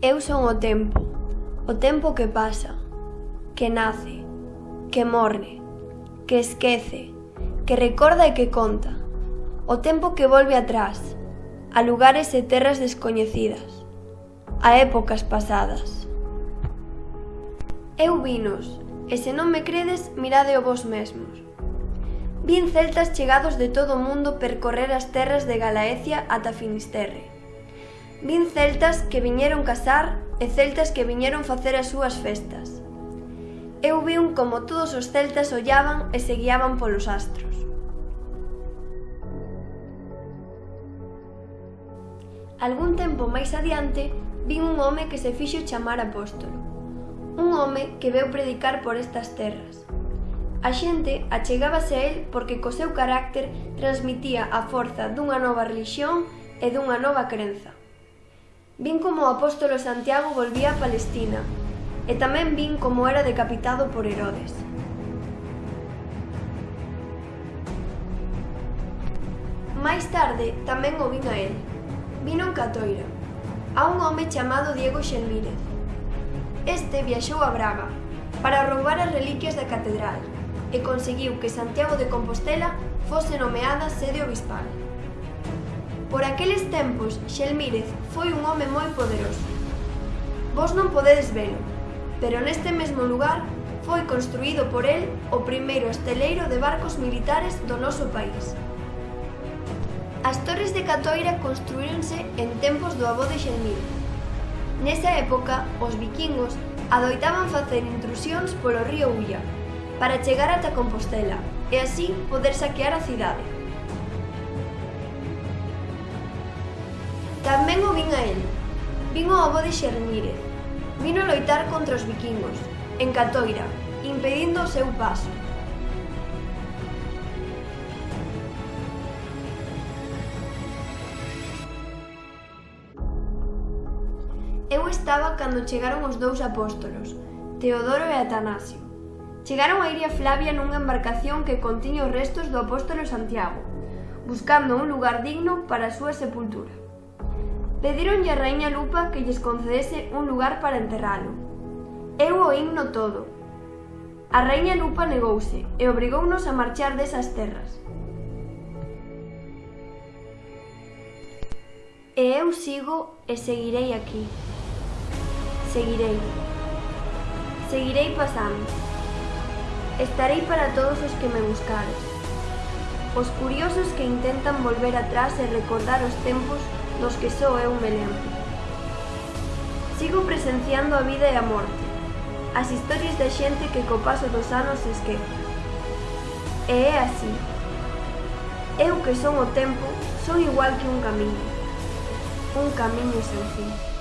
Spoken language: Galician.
Eu son o tempo, o tempo que pasa, que nace, que morre, que esquece, que recorda e que conta. O tempo que volve atrás, a lugares e terras descoñecidas, a épocas pasadas. Eu vinos, e se non me credes, mirade o vos mesmos. Vin celtas chegados de todo o mundo percorrer as terras de Galaecia ata Finisterre. Vin celtas que viñeron casar e celtas que viñeron facer as súas festas. Eu un como todos os celtas ollaban e se guiaban polos astros. Algún tempo máis adiante, vin un home que se fixo chamar apóstolo. Un home que veu predicar por estas terras. A xente achegábase a él porque co seu carácter transmitía a forza dunha nova religión e dunha nova crenza. Vin como o apóstolo Santiago volvía a Palestina e tamén vin como era decapitado por Herodes. Máis tarde tamén o vin a él. Vino en Catoira, a un home chamado Diego Xelmírez. Este viaxou a Braga para roubar as reliquias da catedral e conseguiu que Santiago de Compostela fose nomeada sede obispal. Por aqueles tempos, Xelmírez foi un home moi poderoso. Vos non podedes velo, pero neste mesmo lugar foi construído por el o primeiro esteleiro de barcos militares do noso país. As torres de Catoira construíronse en tempos do avó de Xelmírez. Nesa época, os vikingos adoitaban facer intrusións polo río Ulla para chegar ata Compostela e así poder saquear a cidade. Tamén o vin a el. Vin o avó de Xernírez. Vino loitar contra os vikingos, en Catoira, impedindo o seu paso. Eu estaba cando chegaron os dous apóstolos, Teodoro e Atanasio. Chegaron a Iria Flavia nunha embarcación que contiña os restos do apóstolo Santiago, buscando un lugar digno para a súa sepultura. Pedironlle a raíña Lupa que lles concedese un lugar para enterralo. Eu o himno todo. A raíña Lupa negouse e obrigounos a marchar desas terras. E eu sigo e seguirei aquí. Seguirei. Seguirei pasando. Estarei para todos os que me buscares. Os curiosos que intentan volver atrás e recordar os tempos dos que só eu me lembro. Sigo presenciando a vida e a morte, as historias da xente que co paso dos anos se esquece. E é así. Eu que son o tempo, son igual que un camiño. Un camiño sen fin.